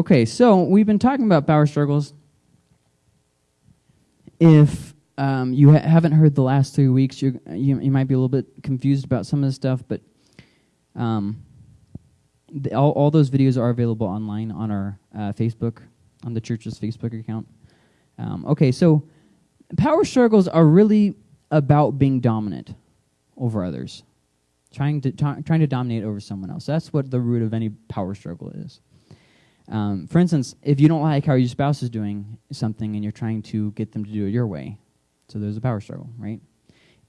Okay, so we've been talking about power struggles. If um, you ha- haven't heard the last three weeks, you you might be a little bit confused about some of the stuff, but um, the, all, all those videos are available online on our uh, Facebook, on the church's Facebook account. Um, okay, so power struggles are really about being dominant over others, trying to trying to dominate over someone else. That's what the root of any power struggle is. Um, for instance, if you don't like how your spouse is doing something and you're trying to get them to do it your way, so there's a power struggle, right?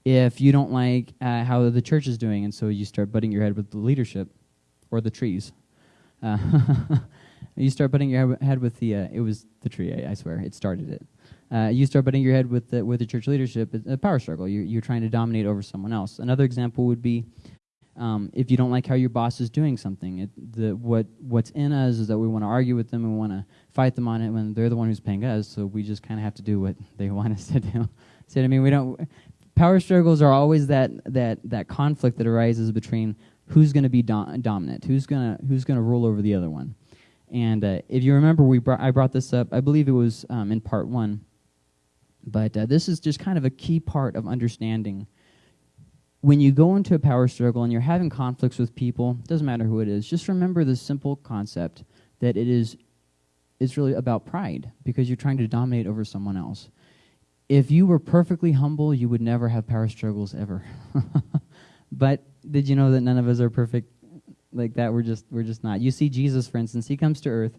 If you don't like uh, how the church is doing, and so you start butting your head with the leadership or the trees, uh, you start butting your head with the. Uh, it was the tree, I, I, swear, it started it. Uh, you start butting your head with the with the church leadership. It's a power struggle. You're, you're trying to dominate over someone else. Another example would be um, if you don't like how your boss is doing something, it, the, what what's in us is that we want to argue with them and want to fight them on it when they're the one who's paying us. So we just kind of have to do what they want us to do. so I mean, we don't. Power struggles are always that that that conflict that arises between who's going to be do- dominant, who's gonna who's gonna rule over the other one. And uh, if you remember, we brought, I brought this up. I believe it was um, in part one. But uh, this is just kind of a key part of understanding when you go into a power struggle and you're having conflicts with people, doesn't matter who it is, just remember the simple concept that it is it's really about pride because you're trying to dominate over someone else. If you were perfectly humble, you would never have power struggles ever. but did you know that none of us are perfect like that? We're just we're just not. You see Jesus, for instance, he comes to earth,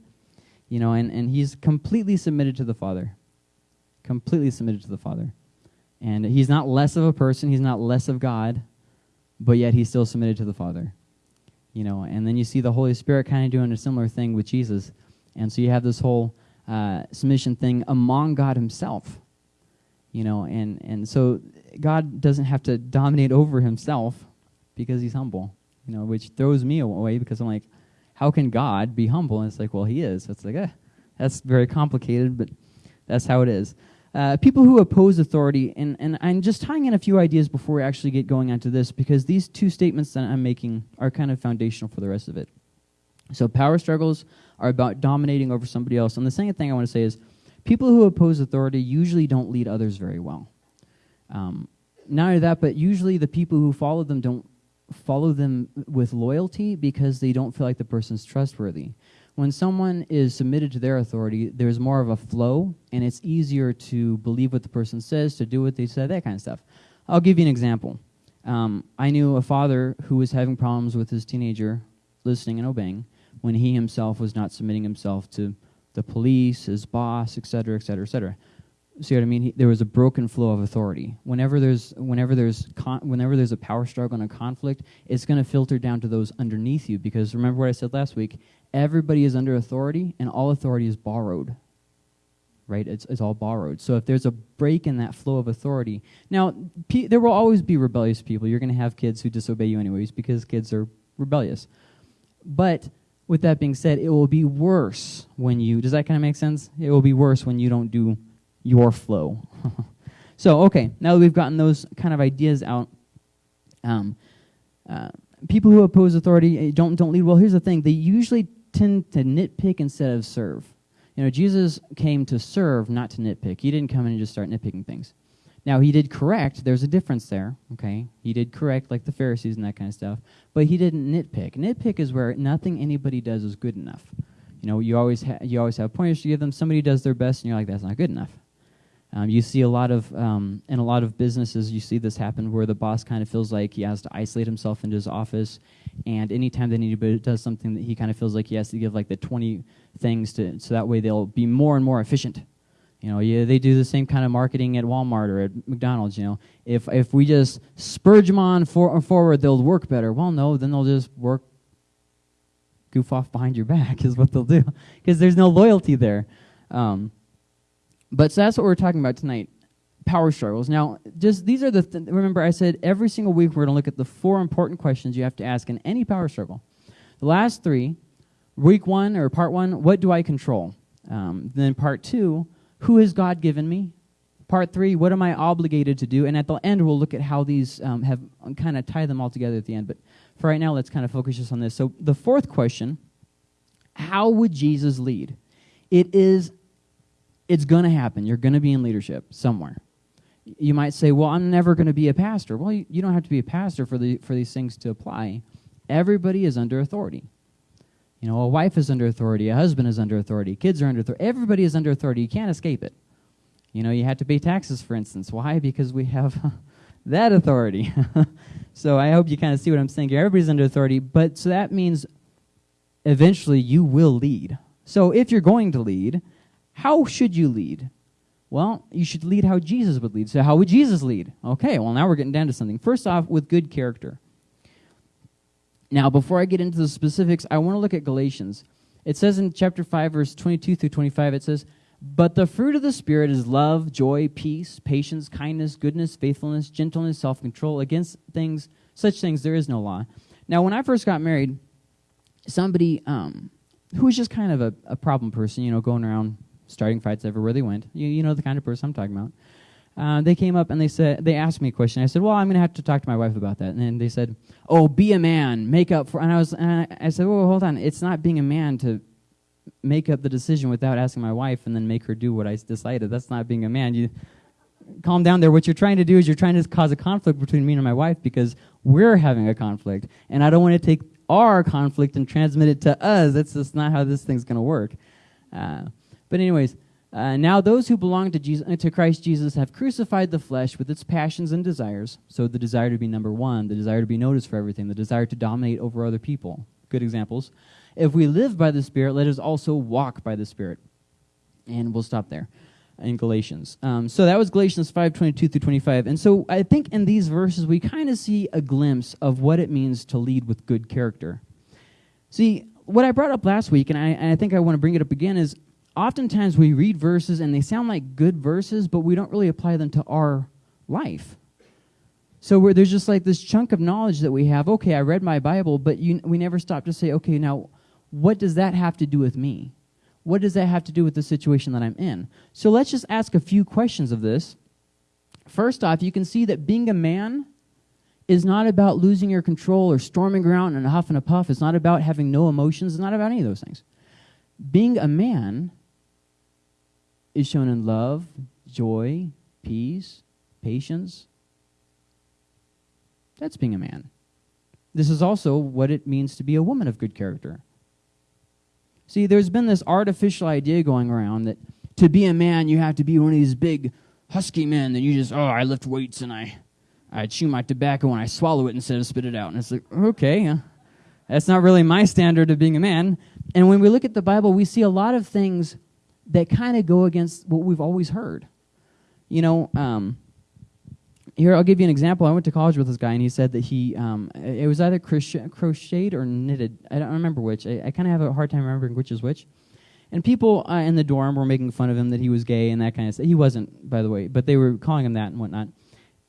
you know, and, and he's completely submitted to the Father. Completely submitted to the Father. And he's not less of a person, he's not less of God, but yet he's still submitted to the Father. You know, and then you see the Holy Spirit kind of doing a similar thing with Jesus. And so you have this whole uh, submission thing among God himself. You know, and, and so God doesn't have to dominate over himself because he's humble, you know, which throws me away because I'm like, how can God be humble? And it's like, well, he is. It's like, eh, that's very complicated, but that's how it is. Uh, people who oppose authority, and, and I'm just tying in a few ideas before we actually get going onto this, because these two statements that I'm making are kind of foundational for the rest of it. So, power struggles are about dominating over somebody else. And the second thing I want to say is people who oppose authority usually don't lead others very well. Um, not only that, but usually the people who follow them don't follow them with loyalty because they don't feel like the person's trustworthy when someone is submitted to their authority, there's more of a flow, and it's easier to believe what the person says, to do what they said, that kind of stuff. I'll give you an example. Um, I knew a father who was having problems with his teenager listening and obeying when he himself was not submitting himself to the police, his boss, etc., etc., etc. See what I mean? He, there was a broken flow of authority. Whenever there's whenever there's con- whenever there's a power struggle and a conflict, it's going to filter down to those underneath you. Because remember what I said last week: everybody is under authority, and all authority is borrowed. Right? It's, it's all borrowed. So if there's a break in that flow of authority, now pe- there will always be rebellious people. You're going to have kids who disobey you anyways because kids are rebellious. But with that being said, it will be worse when you. Does that kind of make sense? It will be worse when you don't do your flow. so okay, now that we've gotten those kind of ideas out. Um, uh, people who oppose authority eh, don't don't lead well. Here's the thing: they usually tend to nitpick instead of serve. You know, Jesus came to serve, not to nitpick. He didn't come in and just start nitpicking things. Now, he did correct. There's a difference there, okay? He did correct, like the Pharisees and that kind of stuff. But he didn't nitpick. Nitpick is where nothing anybody does is good enough. You know, you always, you always have pointers to give them. Somebody does their best, and you're like, that's not good enough. Um, you see a lot of, um, in a lot of businesses, you see this happen where the boss kind of feels like he has to isolate himself into his office, and anytime that anybody does something, that he kind of feels like he has to give like the 20 things to, so that way they'll be more and more efficient. You know, yeah, they do the same kind of marketing at Walmart or at McDonald's. You know, if if we just spurge them on for, forward, they'll work better. Well, no, then they'll just work goof off behind your back is what they'll do because there's no loyalty there. Um, but so that's what we're talking about tonight power struggles. Now, just these are the th- remember I said every single week we're going to look at the four important questions you have to ask in any power struggle. The last three, week one or part one, what do I control? Um, then part two, who has God given me? Part three, what am I obligated to do? And at the end, we'll look at how these um, have kind of tie them all together at the end. But for right now, let's kind of focus just on this. So the fourth question How would Jesus lead? It is it's going to happen. You're going to be in leadership somewhere. You might say, "Well, I'm never going to be a pastor." Well, you, you don't have to be a pastor for the for these things to apply. Everybody is under authority. You know, a wife is under authority, a husband is under authority, kids are under authority. Everybody is under authority. You can't escape it. You know, you have to pay taxes, for instance. Why? Because we have that authority. so I hope you kind of see what I'm saying here. Everybody's under authority, but so that means eventually you will lead. So if you're going to lead, how should you lead? Well, you should lead how Jesus would lead. So how would Jesus lead? Okay, well now we're getting down to something. First off, with good character. Now, before I get into the specifics, I want to look at Galatians. It says in chapter 5, verse 22 through 25, it says, But the fruit of the Spirit is love, joy, peace, patience, kindness, goodness, faithfulness, gentleness, self control. Against things, such things, there is no law. Now, when I first got married, somebody um, who was just kind of a, a problem person, you know, going around starting fights everywhere they went, you, you know the kind of person I'm talking about. Uh, they came up and they said they asked me a question. I said, "Well, I'm going to have to talk to my wife about that." And then they said, "Oh, be a man, make up for." And I was, and I, I said, "Well, hold on. It's not being a man to make up the decision without asking my wife and then make her do what I decided. That's not being a man. You calm down there. What you're trying to do is you're trying to cause a conflict between me and my wife because we're having a conflict, and I don't want to take our conflict and transmit it to us. That's just not how this thing's going to work." Uh, but anyways, uh, now those who belong to, Jesus, to Christ Jesus have crucified the flesh with its passions and desires. So the desire to be number one, the desire to be noticed for everything, the desire to dominate over other people. Good examples. If we live by the Spirit, let us also walk by the Spirit. And we'll stop there in Galatians. Um, so that was Galatians 5 22 through 25. And so I think in these verses, we kind of see a glimpse of what it means to lead with good character. See, what I brought up last week, and I, and I think I want to bring it up again, is oftentimes we read verses and they sound like good verses, but we don't really apply them to our life. So there's just like this chunk of knowledge that we have. Okay, I read my Bible, but you, we never stop to say, okay, now what does that have to do with me? What does that have to do with the situation that I'm in? So let's just ask a few questions of this. First off, you can see that being a man is not about losing your control or storming around in a huff and a puff. It's not about having no emotions. It's not about any of those things. Being a man is shown in love, joy, peace, patience. That's being a man. This is also what it means to be a woman of good character. See, there's been this artificial idea going around that to be a man, you have to be one of these big, husky men that you just, oh, I lift weights and I, I chew my tobacco and I swallow it instead of spit it out. And it's like, okay, that's not really my standard of being a man. And when we look at the Bible, we see a lot of things that kind of go against what we've always heard. You know, um, here I'll give you an example. I went to college with this guy, and he said that he um, it was either crocheted or knitted. I don't remember which. I, I kind of have a hard time remembering which is which. And people uh, in the dorm were making fun of him that he was gay and that kind of stuff. He wasn't, by the way, but they were calling him that and whatnot.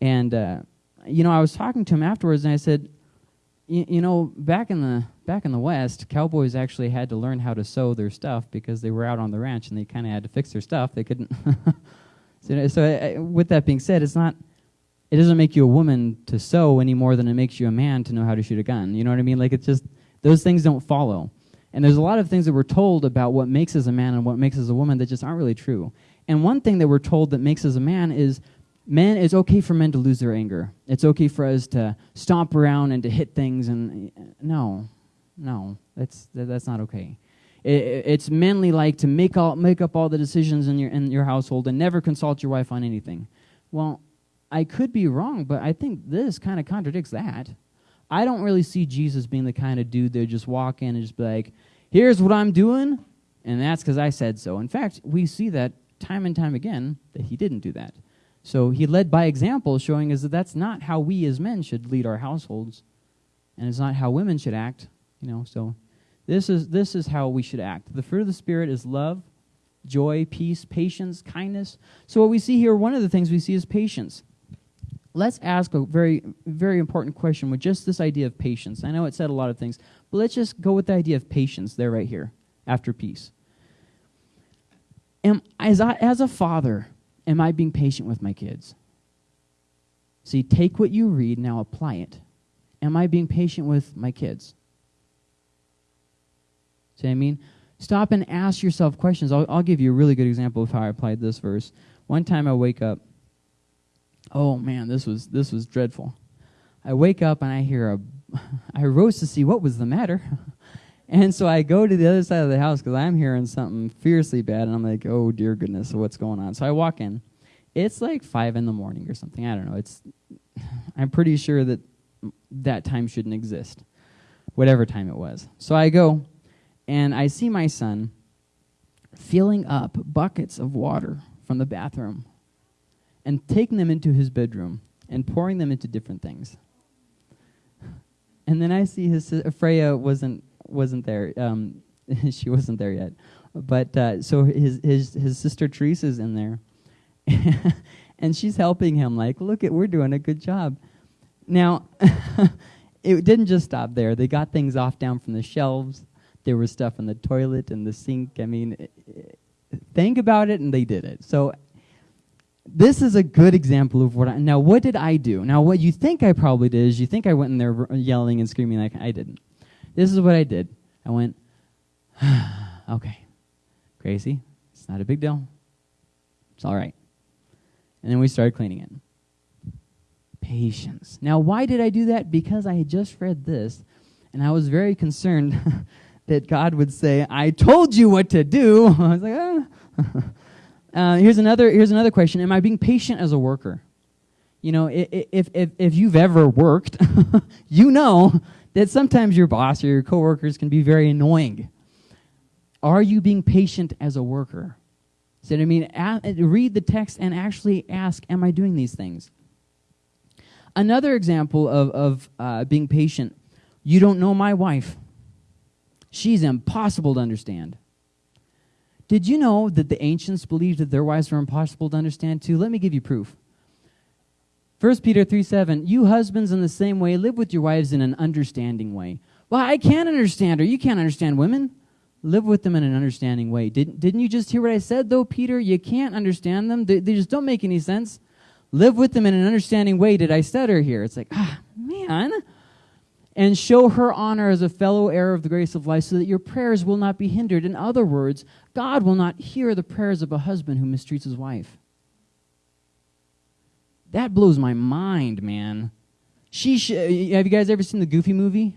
And uh, you know, I was talking to him afterwards, and I said, you know, back in the back in the West, cowboys actually had to learn how to sew their stuff because they were out on the ranch and they kind of had to fix their stuff. They couldn't. so, so I, with that being said, it's not. It doesn't make you a woman to sew any more than it makes you a man to know how to shoot a gun. You know what I mean? Like it's just those things don't follow. And there's a lot of things that we're told about what makes us a man and what makes us a woman that just aren't really true. And one thing that we're told that makes us a man is men it's okay for men to lose their anger it's okay for us to stomp around and to hit things and uh, no no that's that's not okay. It, it's manly like to make all make up all the decisions in your in your household and never consult your wife on anything. Well i could be wrong but i think this kind of contradicts that. I don't really see jesus being the kind of dude that just walk in and just be like here's what i'm doing and that's because i said so. In fact we see that time and time again that he didn't do that. So he led by example, showing us that that's not how we as men should lead our households, and it's not how women should act. You know, so this is this is how we should act. The fruit of the spirit is love, joy, peace, patience, kindness. So what we see here, one of the things we see is patience. Let's ask a very very important question with just this idea of patience. I know it said a lot of things, but let's just go with the idea of patience there right here after peace. Am, as, I, as a father, am I being patient with my kids? See, take what you read, now apply it. Am I being patient with my kids? See what I mean? Stop and ask yourself questions. I'll, I'll give you a really good example of how I applied this verse. One time I wake up. Oh man, this was this was dreadful. I wake up and I hear a. I rose to see what was the matter. And so I go to the other side of the house because I'm hearing something fiercely bad, and I'm like, oh dear goodness, what's going on? So I walk in. It's like five in the morning or something. I don't know. It's. I'm pretty sure that that time shouldn't exist, whatever time it was. So I go, and I see my son filling up buckets of water from the bathroom and taking them into his bedroom and pouring them into different things. And then I see his Freya wasn't wasn't there. Um, she wasn't there yet. But uh, so his his his sister Teresa's in there, and she's helping him. Like, look at we're doing a good job. Now, it didn't just stop there. They got things off down from the shelves. There was stuff in the toilet and the sink. I mean, think about it, and they did it. So this is a good example of what I, now what did I do? Now what you think I probably did is you think I went in there yelling and screaming like I didn't. This is what I did. I went, okay, Gracie, it's not a big deal. It's all right. And then we started cleaning it. Patience. Now, why did I do that? Because I had just read this, and I was very concerned that God would say, I told you what to do. I was like, ah. uh, here's, another, here's another question Am I being patient as a worker? You know, if, if, if you've ever worked, you know that sometimes your boss or your coworkers can be very annoying. Are you being patient as a worker? So I mean, read the text and actually ask, am I doing these things? Another example of, of uh, being patient, you don't know my wife. She's impossible to understand. Did you know that the ancients believed that their wives were impossible to understand too? Let me give you proof. 1 Peter 3 7, you husbands in the same way live with your wives in an understanding way. Well, I can't understand her. You can't understand women. Live with them in an understanding way. Didn't, didn't you just hear what I said, though, Peter? You can't understand them. They, they just don't make any sense. Live with them in an understanding way. Did I stutter here? It's like, ah, man. And show her honor as a fellow heir of the grace of life so that your prayers will not be hindered. In other words, God will not hear the prayers of a husband who mistreats his wife. That blows my mind, man. She sh- have you guys ever seen the Goofy movie?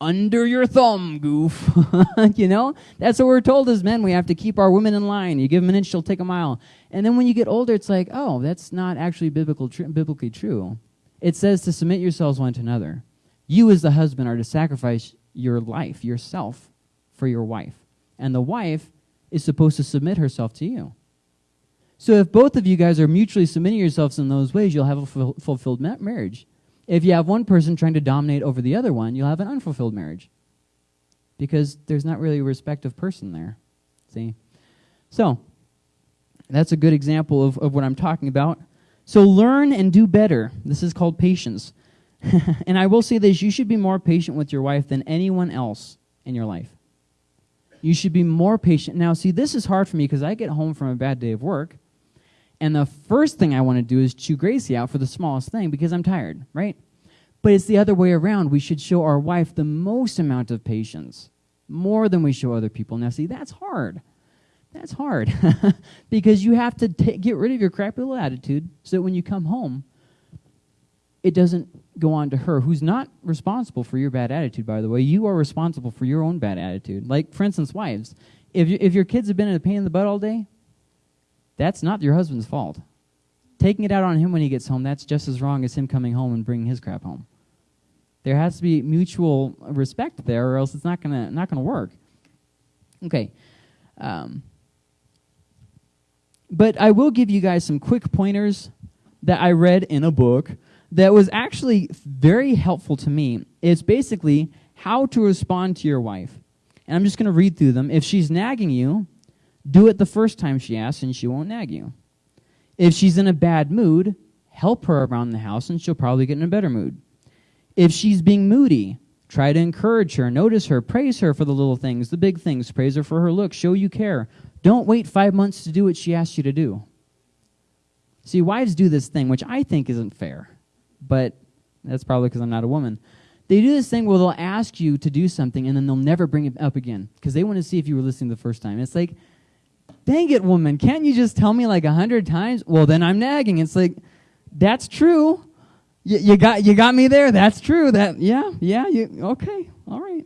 Under your thumb, goof. you know? That's what we're told as men. We have to keep our women in line. You give them an inch, she'll take a mile. And then when you get older, it's like, oh, that's not actually biblical tr- biblically true. It says to submit yourselves one to another. You, as the husband, are to sacrifice your life, yourself, for your wife. And the wife is supposed to submit herself to you. So if both of you guys are mutually submitting yourselves in those ways, you'll have a ful- fulfilled ma- marriage. If you have one person trying to dominate over the other one, you'll have an unfulfilled marriage. Because there's not really a respective person there. See? So, that's a good example of, of what I'm talking about. So learn and do better. This is called patience. and I will say this you should be more patient with your wife than anyone else in your life. You should be more patient. Now, see, this is hard for me because I get home from a bad day of work and the first thing I want to do is chew Gracie out for the smallest thing because I'm tired, right? But it's the other way around. We should show our wife the most amount of patience, more than we show other people. Now, see, that's hard. That's hard because you have to get rid of your crappy little attitude so that when you come home, it doesn't go on to her, who's not responsible for your bad attitude, by the way. You are responsible for your own bad attitude. Like, for instance, wives. If, you, if your kids have been in a pain in the butt all day, that's not your husband's fault. Taking it out on him when he gets home, that's just as wrong as him coming home and bringing his crap home. There has to be mutual respect there, or else it's not gonna not gonna work. Okay, um, but I will give you guys some quick pointers that I read in a book that was actually very helpful to me. It's basically how to respond to your wife, and I'm just going to read through them. If she's nagging you, do it the first time she asks, and she won't nag you. If she's in a bad mood, help her around the house, and she'll probably get in a better mood. If she's being moody, try to encourage her, notice her, praise her for the little things, the big things, praise her for her look, show you care. Don't wait five months to do what she asks you to do. See, wives do this thing, which I think isn't fair, but that's probably because I'm not a woman. They do this thing where they'll ask you to do something and then they'll never bring it up again because they want to see if you were listening the first time. It's like, dang it, woman, can't you just tell me like a hundred times? Well, then I'm nagging. It's like, that's true. You, you got you got me there. That's true. That yeah yeah you okay all right.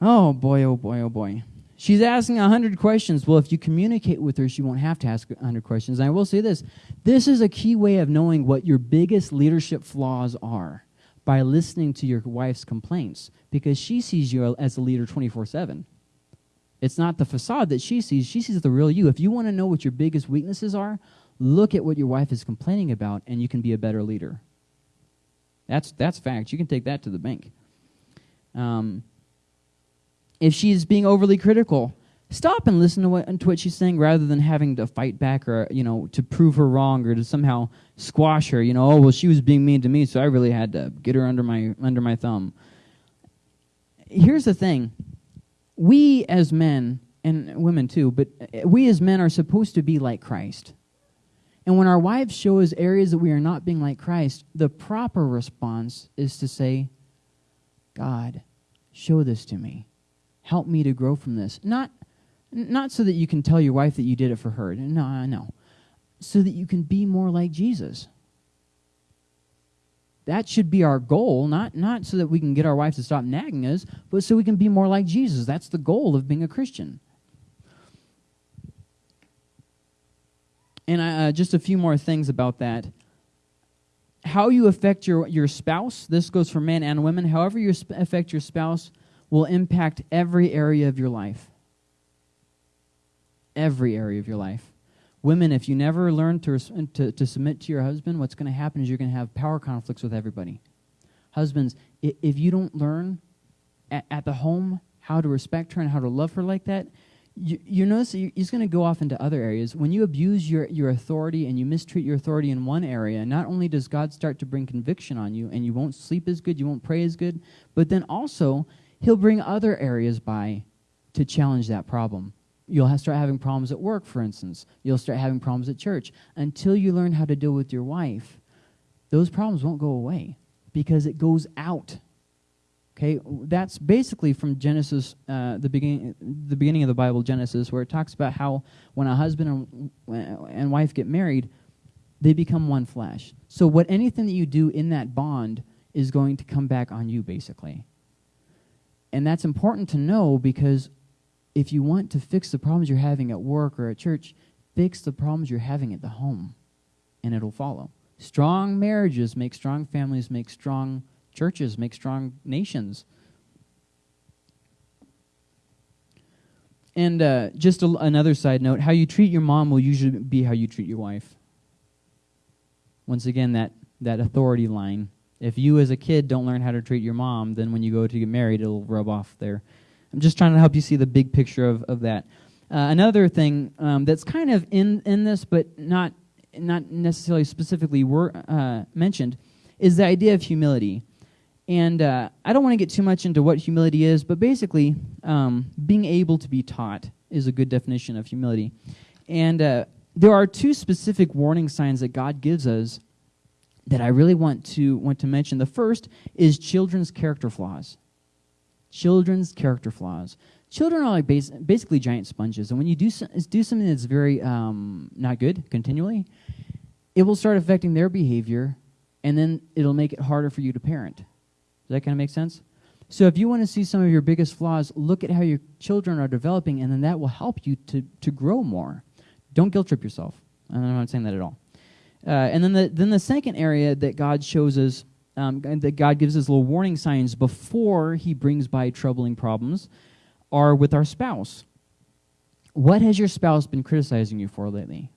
Oh boy oh boy oh boy. She's asking a hundred questions. Well, if you communicate with her, she won't have to ask a hundred questions. And I will say this: this is a key way of knowing what your biggest leadership flaws are by listening to your wife's complaints, because she sees you as a leader twenty four seven. It's not the facade that she sees; she sees the real you. If you want to know what your biggest weaknesses are, look at what your wife is complaining about, and you can be a better leader. That's that's fact. You can take that to the bank. Um, if she's being overly critical, stop and listen to what, to what she's saying rather than having to fight back or you know to prove her wrong or to somehow squash her. You know, oh well, she was being mean to me, so I really had to get her under my under my thumb. Here's the thing: we as men and women too, but we as men are supposed to be like Christ. And when our wives show us areas that we are not being like Christ, the proper response is to say, God, show this to me. Help me to grow from this. Not, not so that you can tell your wife that you did it for her. No, no. So that you can be more like Jesus. That should be our goal, not, not so that we can get our wives to stop nagging us, but so we can be more like Jesus. That's the goal of being a Christian. And uh, just a few more things about that. How you affect your, your spouse, this goes for men and women, however you affect your spouse will impact every area of your life. Every area of your life. Women, if you never learn to, to, to submit to your husband, what's going to happen is you're going to have power conflicts with everybody. Husbands, if you don't learn at, at the home how to respect her and how to love her like that, you, you notice he's going to go off into other areas. When you abuse your, your authority and you mistreat your authority in one area, not only does God start to bring conviction on you and you won't sleep as good, you won't pray as good, but then also he'll bring other areas by to challenge that problem. You'll start having problems at work, for instance. You'll start having problems at church. Until you learn how to deal with your wife, those problems won't go away because it goes out Okay, that's basically from Genesis, uh, the beginning, the beginning of the Bible, Genesis, where it talks about how when a husband and, and wife get married, they become one flesh. So what anything that you do in that bond is going to come back on you, basically. And that's important to know because if you want to fix the problems you're having at work or at church, fix the problems you're having at the home, and it'll follow. Strong marriages make strong families, make strong churches, make strong nations. And uh, just a, another side note how you treat your mom will usually be how you treat your wife. Once again, that, that authority line. If you as a kid don't learn how to treat your mom, then when you go to get married, it'll rub off there. I'm just trying to help you see the big picture of, of that. Uh, another thing um, that's kind of in, in this, but not, not necessarily specifically wor- uh, mentioned, is the idea of humility. And uh, I don't want to get too much into what humility is, but basically, um, being able to be taught is a good definition of humility. And uh, there are two specific warning signs that God gives us that I really want to want to mention. The first is children's character flaws. Children's character flaws. Children are like bas- basically giant sponges, and when you do so- do something that's very um, not good continually, it will start affecting their behavior, and then it'll make it harder for you to parent. Does that kind of make sense? So if you want to see some of your biggest flaws, look at how your children are developing, and then that will help you to, to grow more. Don't guilt trip yourself. I'm not saying that at all. Uh, and then the, then the second area that God shows us, um, that God gives us little warning signs before he brings by troubling problems, are with our spouse. What has your spouse been criticizing you for lately?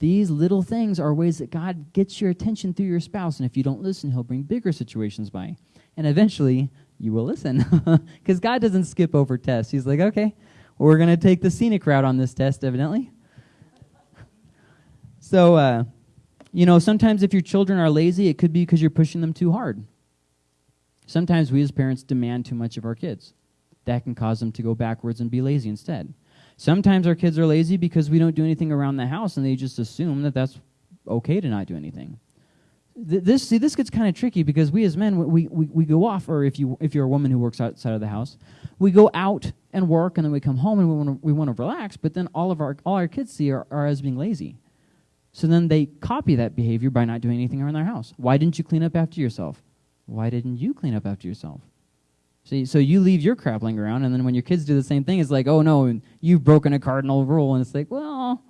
These little things are ways that God gets your attention through your spouse, and if you don't listen, He'll bring bigger situations by. And eventually, you will listen. Because God doesn't skip over tests. He's like, okay, we're going to take the scenic route on this test, evidently. So, uh, you know, sometimes if your children are lazy, it could be because you're pushing them too hard. Sometimes we as parents demand too much of our kids. That can cause them to go backwards and be lazy instead. Sometimes our kids are lazy because we don't do anything around the house and they just assume that that's okay to not do anything. th- this see this gets kind of tricky because we as men we, we, we go off or if you if you're a woman who works outside of the house we go out and work and then we come home and we want to we want to relax but then all of our all our kids see are, are as being lazy so then they copy that behavior by not doing anything around their house why didn't you clean up after yourself why didn't you clean up after yourself See, so you leave your crap laying around, and then when your kids do the same thing, it's like, oh no, you've broken a cardinal rule, and it's like, well,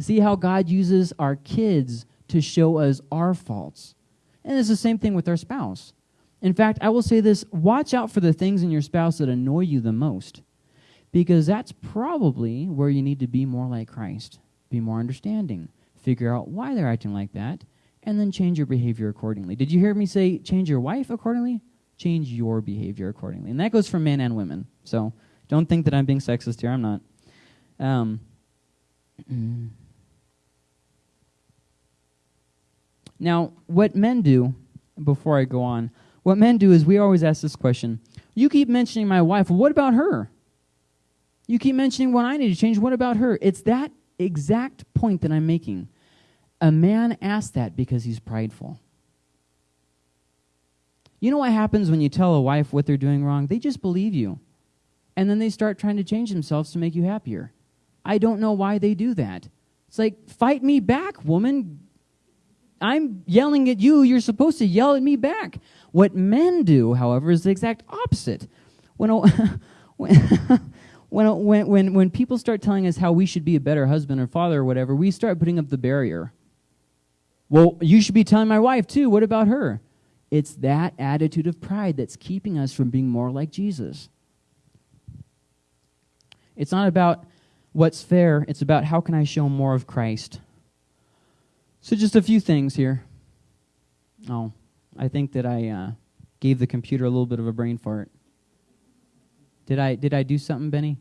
see how God uses our kids to show us our faults. And it's the same thing with our spouse. In fact, I will say this watch out for the things in your spouse that annoy you the most, because that's probably where you need to be more like Christ, be more understanding, figure out why they're acting like that, and then change your behavior accordingly. Did you hear me say change your wife accordingly? Change your behavior accordingly. And that goes for men and women. So don't think that I'm being sexist here. I'm not. Um, Now, what men do, before I go on, what men do is we always ask this question You keep mentioning my wife. What about her? You keep mentioning what I need to change. What about her? It's that exact point that I'm making. A man asks that because he's prideful. You know what happens when you tell a wife what they're doing wrong? They just believe you. And then they start trying to change themselves to make you happier. I don't know why they do that. It's like, fight me back, woman. I'm yelling at you, you're supposed to yell at me back. What men do, however, is the exact opposite. When, when, when, when, when people start telling us how we should be a better husband or father or whatever, we start putting up the barrier. Well, you should be telling my wife too. What about her? It's that attitude of pride that's keeping us from being more like Jesus. It's not about what's fair, it's about how can I show more of Christ. So, just a few things here. Oh, I think that I uh, gave the computer a little bit of a brain fart. Did I did I do something, Benny?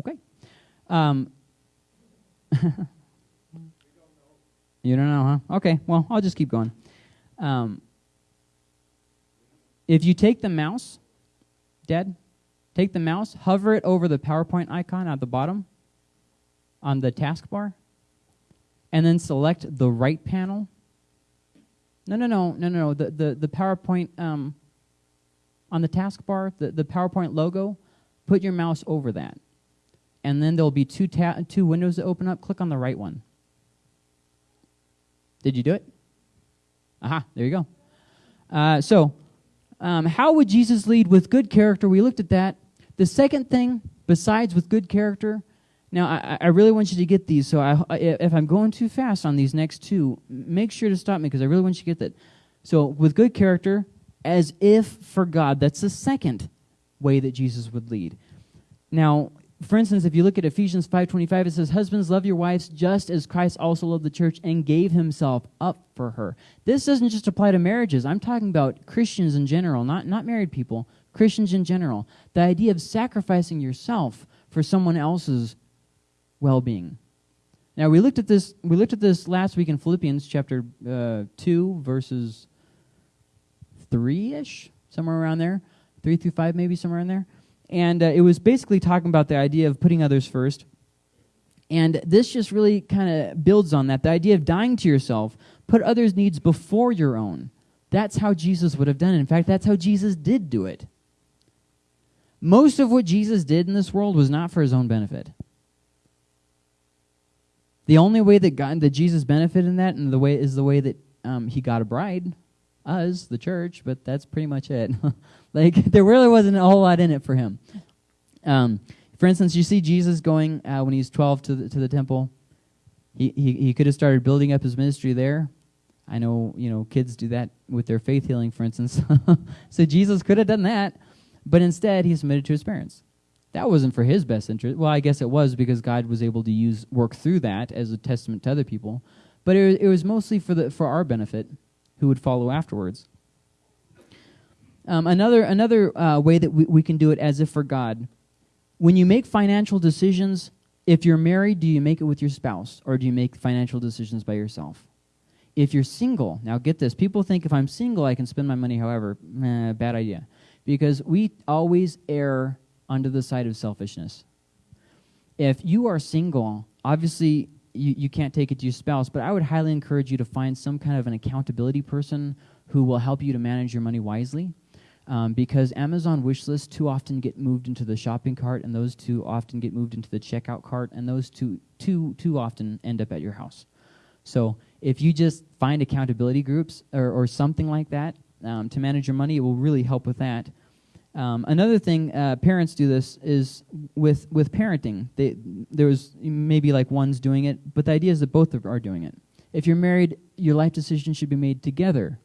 Okay. Um, you don't know, huh? Okay. Well, I'll just keep going. Um, if you take the mouse, Dad, take the mouse, hover it over the PowerPoint icon at the bottom on the taskbar and then select the right panel. No, no, no, no, no, no. The, the, the PowerPoint um, on the taskbar, the, the PowerPoint logo, put your mouse over that. And then there'll be two, two windows that open up. Click on the right one. Did you do it? Aha, there you go. Uh, so, um, how would Jesus lead with good character? We looked at that. The second thing, besides with good character, now, I, I, really want you to get these. So, I, if I'm going too fast on these next two, make sure to stop me because I really want you to get that. So, with good character, as if for God. That's the second way that Jesus would lead. Now, for instance, if you look at Ephesians 5:25, it says, "Husbands, love your wives just as Christ also loved the church and gave himself up for her." This doesn't just apply to marriages. I'm talking about Christians in general, not not married people. Christians in general. The idea of sacrificing yourself for someone else's well-being. Now we looked at this. We looked at this last week in Philippians chapter uh, two, verses three-ish, somewhere around there, three through five, maybe somewhere in there. And uh, it was basically talking about the idea of putting others first. And this just really kind of builds on that. The idea of dying to yourself, put others' needs before your own. That's how Jesus would have done it. In fact, that's how Jesus did do it. Most of what Jesus did in this world was not for his own benefit. The only way that God, that Jesus benefited in that, and the way is the way that um, he got a bride, us, the church. But that's pretty much it. like there really wasn't a whole lot in it for him. Um, for instance, you see Jesus going uh, when he's 12 to the, to the temple. He, he, he could have started building up his ministry there. I know, you know, kids do that with their faith healing, for instance. so Jesus could have done that, but instead he submitted to his parents that wasn't for his best interest. Well, I guess it was because God was able to use work through that as a testament to other people, but it, it was mostly for the for our benefit, who would follow afterwards. Um, another another uh, way that we, we can do it as if for God, when you make financial decisions, if you're married, do you make it with your spouse or do you make financial decisions by yourself? If you're single, now get this: people think if I'm single, I can spend my money however. Eh, bad idea, because we always err onto the side of selfishness. If you are single, obviously you, you can't take it to your spouse, but I would highly encourage you to find some kind of an accountability person who will help you to manage your money wisely. Um, because Amazon wish lists too often get moved into the shopping cart, and those too often get moved into the checkout cart, and those too too too often end up at your house. So if you just find accountability groups or, or something like that um, to manage your money, it will really help with that. Um, another thing uh, parents do this is with with parenting. They, there's maybe like one's doing it, but the idea is that both are doing it. If you're married, your life decisions should be made together.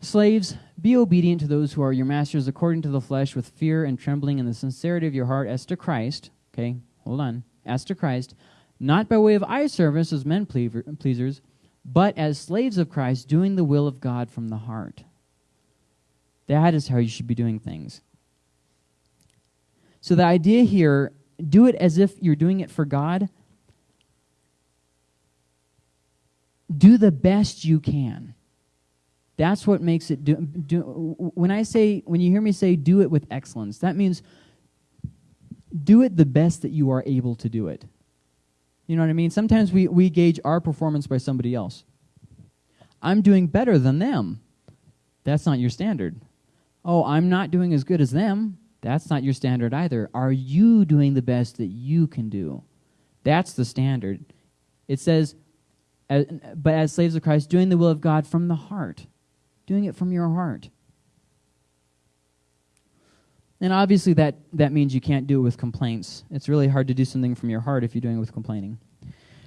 Slaves, be obedient to those who are your masters according to the flesh, with fear and trembling, and the sincerity of your heart, as to Christ. Okay, hold on, as to Christ, not by way of eye service as men pleasers, but as slaves of Christ, doing the will of God from the heart. That is how you should be doing things. So the idea here do it as if you're doing it for God. Do the best you can. That's what makes it do, do when I say when you hear me say do it with excellence, that means do it the best that you are able to do it. You know what I mean? Sometimes we, we gauge our performance by somebody else. I'm doing better than them. That's not your standard. Oh, I'm not doing as good as them. That's not your standard either. Are you doing the best that you can do? That's the standard. It says, but as slaves of Christ, doing the will of God from the heart, doing it from your heart. And obviously, that, that means you can't do it with complaints. It's really hard to do something from your heart if you're doing it with complaining.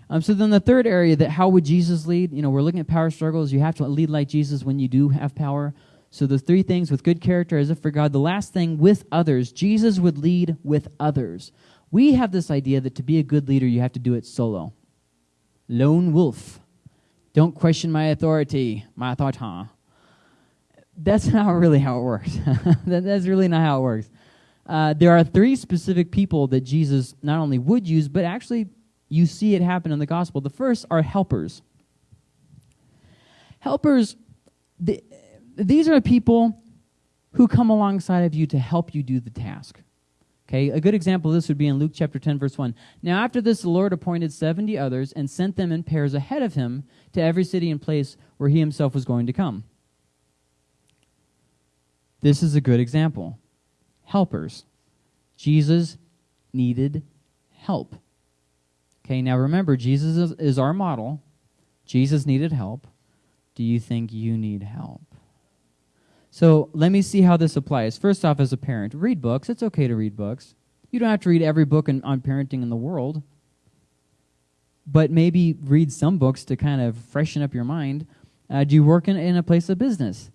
Um, so then the third area that how would Jesus lead? You know, we're looking at power struggles. You have to lead like Jesus when you do have power. So the three things with good character as if for God. The last thing with others. Jesus would lead with others. We have this idea that to be a good leader, you have to do it solo. Lone wolf. Don't question my authority, my authority that's not really how it works. that's really not how it works. Uh, there are three specific people that Jesus not only would use, but actually you see it happen in the gospel. The first are helpers. Helpers, the, these are people who come alongside of you to help you do the task. Okay, a good example of this would be in Luke chapter 10, verse 1. Now, after this, the Lord appointed 70 others and sent them in pairs ahead of him to every city and place where he himself was going to come. This is a good example. Helpers. Jesus needed help. Okay, now remember, Jesus is, is, our model. Jesus needed help. Do you think you need help? So let me see how this applies. First off, as a parent, read books. It's okay to read books. You don't have to read every book in, on parenting in the world, but maybe read some books to kind of freshen up your mind. Uh, do you work in, in a place of business?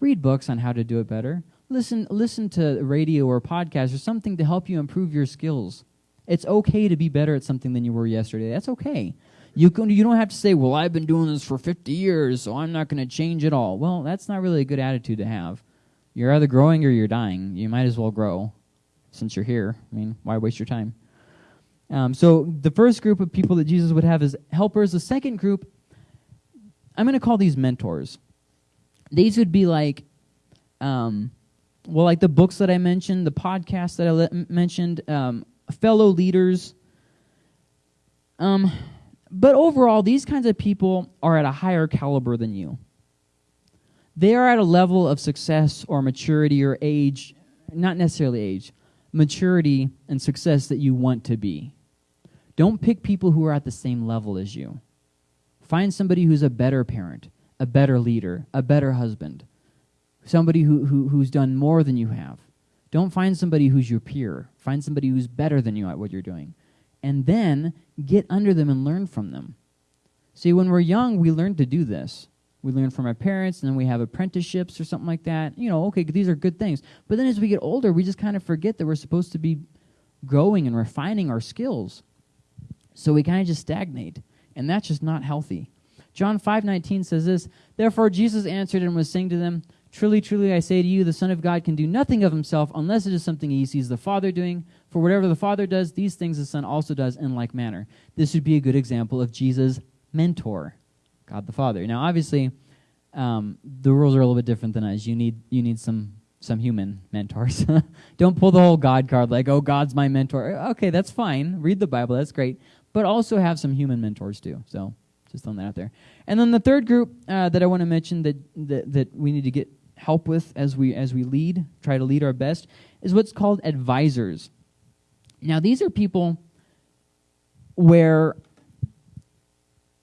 Read books on how to do it better. Listen, listen to radio or podcast or something to help you improve your skills. It's okay to be better at something than you were yesterday. That's okay. You, can, you don't have to say, well, I've been doing this for 50 years, so I'm not going to change at all. Well, that's not really a good attitude to have. You're either growing or you're dying. You might as well grow since you're here. I mean, why waste your time? Um, so the first group of people that Jesus would have is helpers. The second group, I'm going to call these mentors these would be like, um, well, like the books that I mentioned, the podcasts that I mentioned, um, fellow leaders. Um, but overall, these kinds of people are at a higher caliber than you. They are at a level of success or maturity or age, not necessarily age, maturity and success that you want to be. Don't pick people who are at the same level as you. Find somebody who's a better parent, a better leader, a better husband, somebody who, who, who's done more than you have. Don't find somebody who's your peer. Find somebody who's better than you at what you're doing. And then get under them and learn from them. See, when we're young, we learn to do this. We learn from our parents, and then we have apprenticeships or something like that. You know, okay, these are good things. But then as we get older, we just kind of forget that we're supposed to be growing and refining our skills. So we kind of just stagnate. And that's just not healthy. John 5:19 says this, "Therefore Jesus answered and was saying to them, Truly, truly, I say to you, the Son of God can do nothing of himself unless it is something he sees the Father doing. For whatever the Father does, these things the Son also does in like manner. This would be a good example of Jesus' mentor, God the Father. Now, obviously, um, the rules are a little bit different than us. You need you need some some human mentors. Don't pull the whole God card like, oh, God's my mentor. Okay, that's fine. Read the Bible, that's great. But also have some human mentors too. So just throwing that out there. And then the third group uh, that I want to mention that, that, that we need to get help with as we, as we lead, try to lead our best, is what's called advisors. Now, these are people where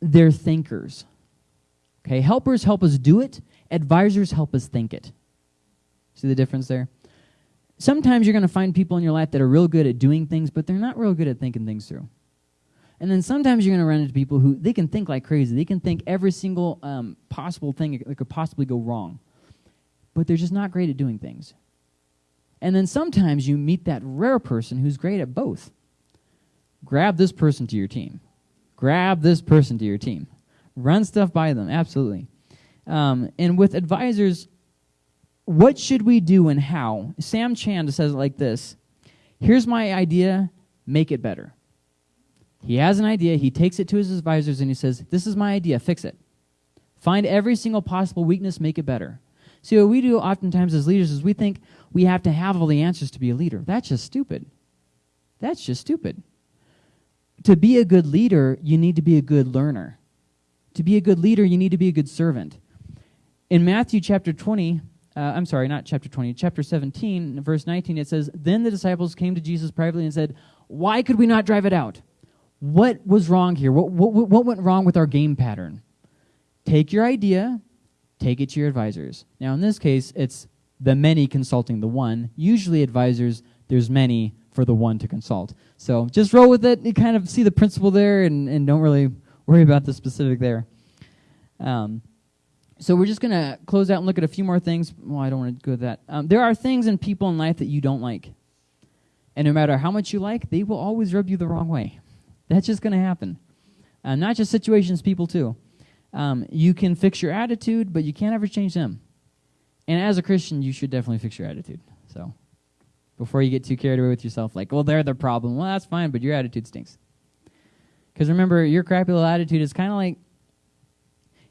they're thinkers. Okay, helpers help us do it, advisors help us think it. See the difference there? Sometimes you're going to find people in your life that are real good at doing things, but they're not real good at thinking things through. And then sometimes you're going to run into people who they can think like crazy. They can think every single um, possible thing that could possibly go wrong, but they're just not great at doing things. And then sometimes you meet that rare person who's great at both. Grab this person to your team. Grab this person to your team. Run stuff by them, absolutely. Um, and with advisors, what should we do and how? Sam Chand says it like this Here's my idea, make it better. He has an idea, he takes it to his advisors, and he says, This is my idea, fix it. Find every single possible weakness, make it better. See, what we do oftentimes as leaders is we think we have to have all the answers to be a leader. That's just stupid. That's just stupid. To be a good leader, you need to be a good learner. To be a good leader, you need to be a good servant. In Matthew chapter 20, uh, I'm sorry, not chapter 20, chapter 17, verse 19, it says, Then the disciples came to Jesus privately and said, Why could we not drive it out? What was wrong here? What, what, what went wrong with our game pattern? Take your idea, take it to your advisors. Now, in this case, it's the many consulting the one. Usually, advisors, there's many for the one to consult. So just roll with it. You kind of see the principle there and, and don't really worry about the specific there. Um, so we're just going to close out and look at a few more things. Well, I don't want to go that. Um, there are things and people in life that you don't like. And no matter how much you like, they will always rub you the wrong way. That's just going to happen. Uh, not just situations, people too. Um, you can fix your attitude, but you can't ever change them. And as a Christian, you should definitely fix your attitude. So before you get too carried away with yourself, like, well, they're the problem. Well, that's fine, but your attitude stinks. Because remember, your crappy little attitude is kind of like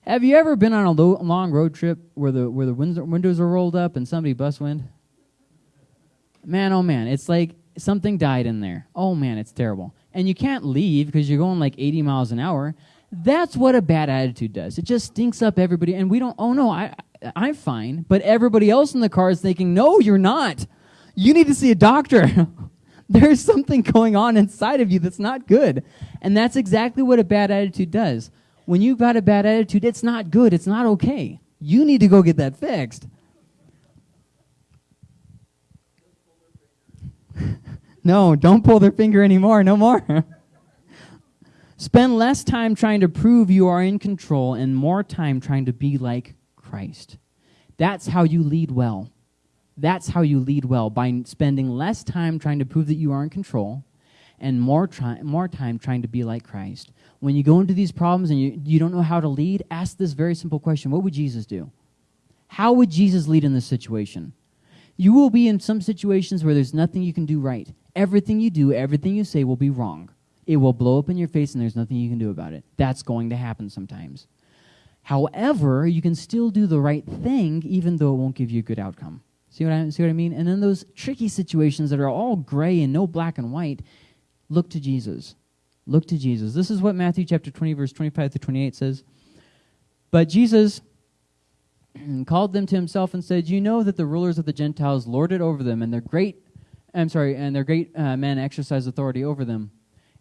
have you ever been on a lo- long road trip where the where the windows are rolled up and somebody bust wind? Man, oh man, it's like something died in there. Oh man, it's terrible. And you can't leave because you're going like 80 miles an hour. That's what a bad attitude does. It just stinks up everybody and we don't oh no, I I'm fine, but everybody else in the car is thinking, "No, you're not. You need to see a doctor." There's something going on inside of you that's not good. And that's exactly what a bad attitude does when you've got a bad attitude, it's not good. It's not okay. You need to go get that fixed. no, don't pull their finger anymore. No more. Spend less time trying to prove you are in control and more time trying to be like Christ. That's how you lead well. That's how you lead well by spending less time trying to prove that you are in control and more, try- more time trying to be like Christ when you go into these problems and you, you don't know how to lead, ask this very simple question What would Jesus do? How would Jesus lead in this situation? You will be in some situations where there's nothing you can do right. Everything you do, everything you say will be wrong. It will blow up in your face and there's nothing you can do about it. That's going to happen sometimes. However, you can still do the right thing even though it won't give you a good outcome. See what I, see what I mean? And in those tricky situations that are all gray and no black and white, look to Jesus. Look to Jesus. This is what Matthew chapter 20, verse 25 to 28 says. But Jesus called them to himself and said, You know that the rulers of the Gentiles lord it over them, and their great I'm sorry, and their great uh, men exercise authority over them.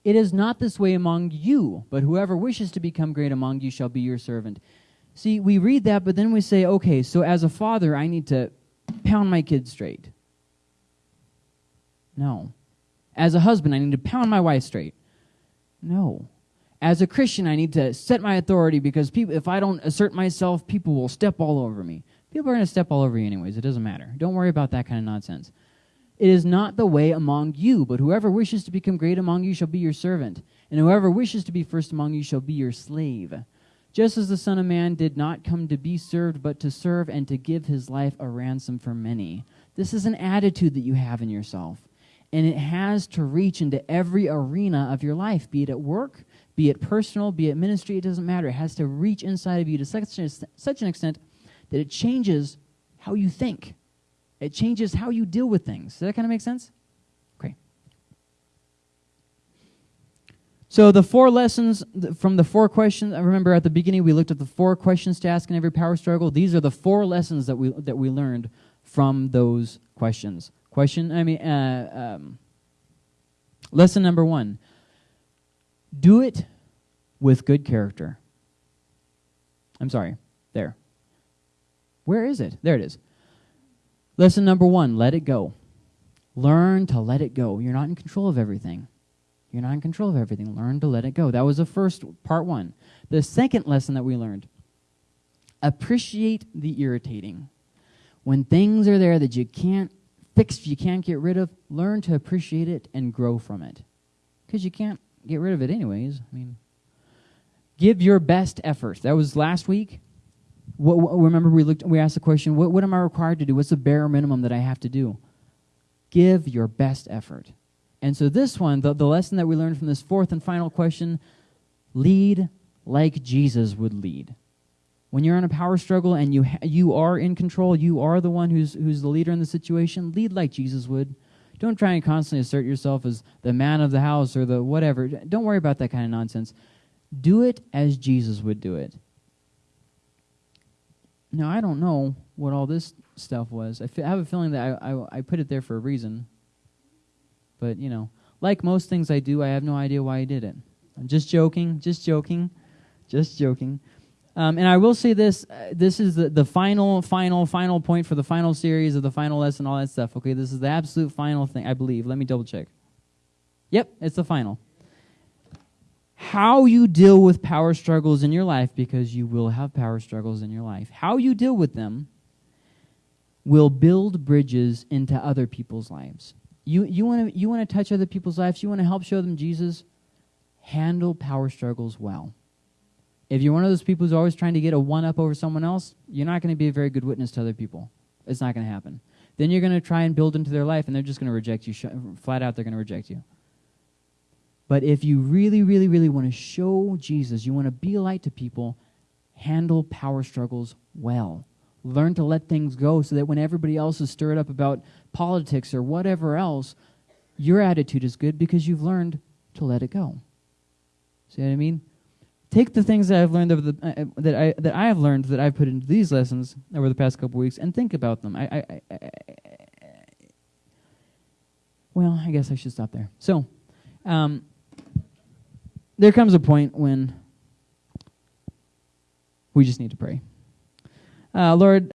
It is not this way among you, but whoever wishes to become great among you shall be your servant. See, we read that, but then we say, okay, so as a father, I need to pound my kids straight. No. As a husband, I need to pound my wife straight. No. As a Christian, I need to set my authority because people, if I don't assert myself, people will step all over me. People are going to step all over you anyways. It doesn't matter. Don't worry about that kind of nonsense. It is not the way among you, but whoever wishes to become great among you shall be your servant, and whoever wishes to be first among you shall be your slave. Just as the Son of Man did not come to be served, but to serve and to give his life a ransom for many. This is an attitude that you have in yourself and it has to reach into every arena of your life, be it at work, be it personal, be it ministry, it doesn't matter. It has to reach inside of you to such, an extent that it changes how you think. It changes how you deal with things. Does that kind of make sense? Okay. So the four lessons from the four questions. I remember at the beginning we looked at the four questions to ask in every power struggle. These are the four lessons that we that we learned from those questions. Question. I mean, uh, um, lesson number one. Do it with good character. I'm sorry. There. Where is it? There it is. Lesson number one let it go. Learn to let it go. You're not in control of everything. You're not in control of everything. Learn to let it go. That was the first part one. The second lesson that we learned appreciate the irritating. When things are there that you can't fix, you can't get rid of, learn to appreciate it and grow from it. Because you can't get rid of it anyways. I mean, give your best effort. That was last week. What, what, remember, we looked. We asked the question: what, what am I required to do? What's the bare minimum that I have to do? Give your best effort. And so this one, the, the lesson that we learned from this fourth and final question: lead like Jesus would lead. When you're in a power struggle and you you are in control, you are the one who's who's the leader in the situation. Lead like Jesus would. Don't try and constantly assert yourself as the man of the house or the whatever. Don't worry about that kind of nonsense. Do it as Jesus would do it. Now, I don't know what all this stuff was. I, have a feeling that I, I, I put it there for a reason. But, you know, like most things I do, I have no idea why I did it. I'm just joking, just joking, just joking. Um, and I will say this: uh, this is the, the final, final, final point for the final series of the final lesson, all that stuff. Okay, this is the absolute final thing, I believe. Let me double check. Yep, it's the final how you deal with power struggles in your life, because you will have power struggles in your life, how you deal with them will build bridges into other people's lives. You, you want to you wanna touch other people's lives, you want to help show them Jesus, handle power struggles well. If you're one of those people who's always trying to get a one up over someone else, you're not going to be a very good witness to other people. It's not going to happen. Then you're going to try and build into their life, and they're just going to reject you. Flat out, they're going to reject you. But if you really, really, really want to show Jesus, you want to be a light to people, handle power struggles well. Learn to let things go so that when everybody else is stirred up about politics or whatever else, your attitude is good because you've learned to let it go. See what I mean? Take the things that I've learned over the uh, uh that I that I have learned that I've put into these lessons over the past couple weeks and think about them. I, I, I, I well, I guess I should stop there. So, um, there comes a point when we just need to pray. Uh, Lord,